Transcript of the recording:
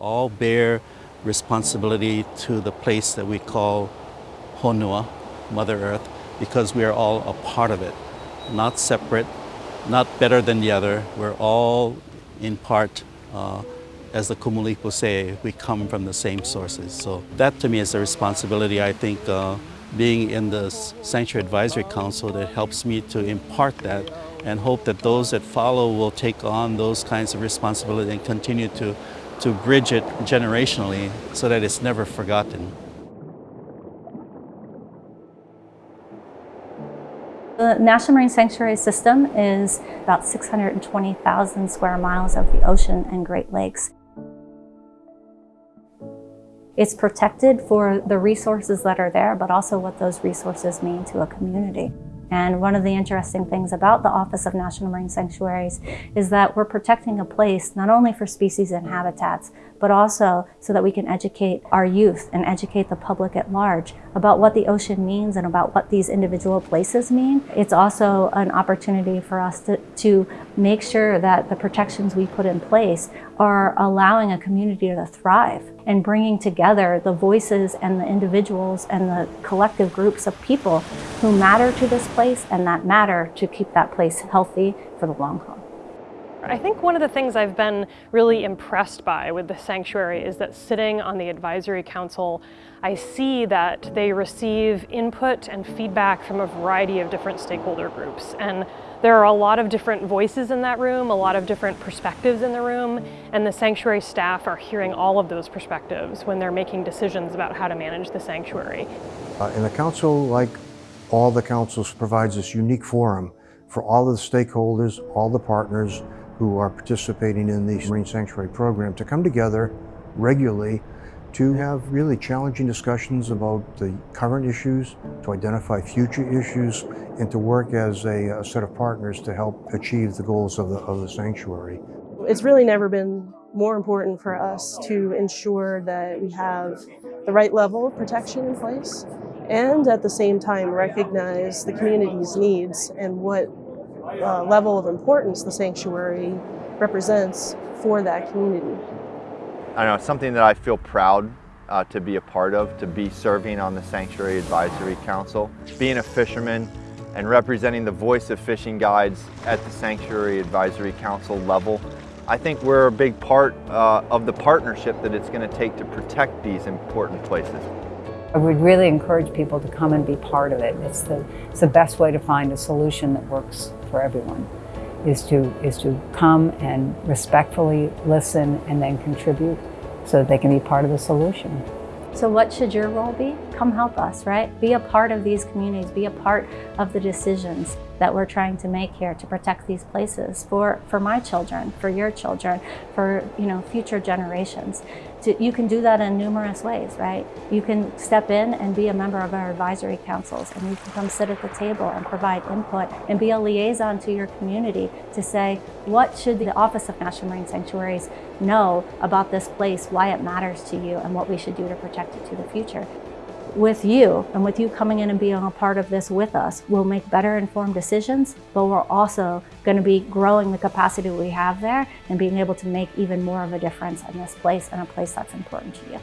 all bear responsibility to the place that we call Honua, Mother Earth, because we are all a part of it, not separate, not better than the other. We're all in part, uh, as the Kumulipo say, we come from the same sources. So that to me is a responsibility I think uh, being in the Sanctuary Advisory Council that helps me to impart that and hope that those that follow will take on those kinds of responsibility and continue to, to bridge it generationally so that it's never forgotten. The National Marine Sanctuary System is about 620,000 square miles of the ocean and Great Lakes. It's protected for the resources that are there, but also what those resources mean to a community. And one of the interesting things about the Office of National Marine Sanctuaries is that we're protecting a place not only for species and habitats, but also so that we can educate our youth and educate the public at large about what the ocean means and about what these individual places mean. It's also an opportunity for us to, to make sure that the protections we put in place are allowing a community to thrive and bringing together the voices and the individuals and the collective groups of people who matter to this place and that matter to keep that place healthy for the long haul. I think one of the things I've been really impressed by with the sanctuary is that sitting on the advisory council, I see that they receive input and feedback from a variety of different stakeholder groups. And there are a lot of different voices in that room, a lot of different perspectives in the room, and the sanctuary staff are hearing all of those perspectives when they're making decisions about how to manage the sanctuary. Uh, and the council, like all the councils, provides this unique forum for all of the stakeholders, all the partners, who are participating in the Marine Sanctuary Program to come together regularly to have really challenging discussions about the current issues, to identify future issues, and to work as a, a set of partners to help achieve the goals of the, of the sanctuary. It's really never been more important for us to ensure that we have the right level of protection in place and at the same time recognize the community's needs and what uh, level of importance the sanctuary represents for that community. I know, it's something that I feel proud uh, to be a part of, to be serving on the Sanctuary Advisory Council. Being a fisherman and representing the voice of fishing guides at the Sanctuary Advisory Council level, I think we're a big part uh, of the partnership that it's going to take to protect these important places. I would really encourage people to come and be part of it. It's the, it's the best way to find a solution that works for everyone, is to, is to come and respectfully listen and then contribute so that they can be part of the solution. So what should your role be? Come help us, right? Be a part of these communities, be a part of the decisions that we're trying to make here to protect these places for, for my children, for your children, for you know future generations. To, you can do that in numerous ways, right? You can step in and be a member of our advisory councils and you can come sit at the table and provide input and be a liaison to your community to say, what should the Office of National Marine Sanctuaries know about this place, why it matters to you, and what we should do to protect it to the future with you and with you coming in and being a part of this with us, we'll make better informed decisions, but we're also going to be growing the capacity we have there and being able to make even more of a difference in this place and a place that's important to you.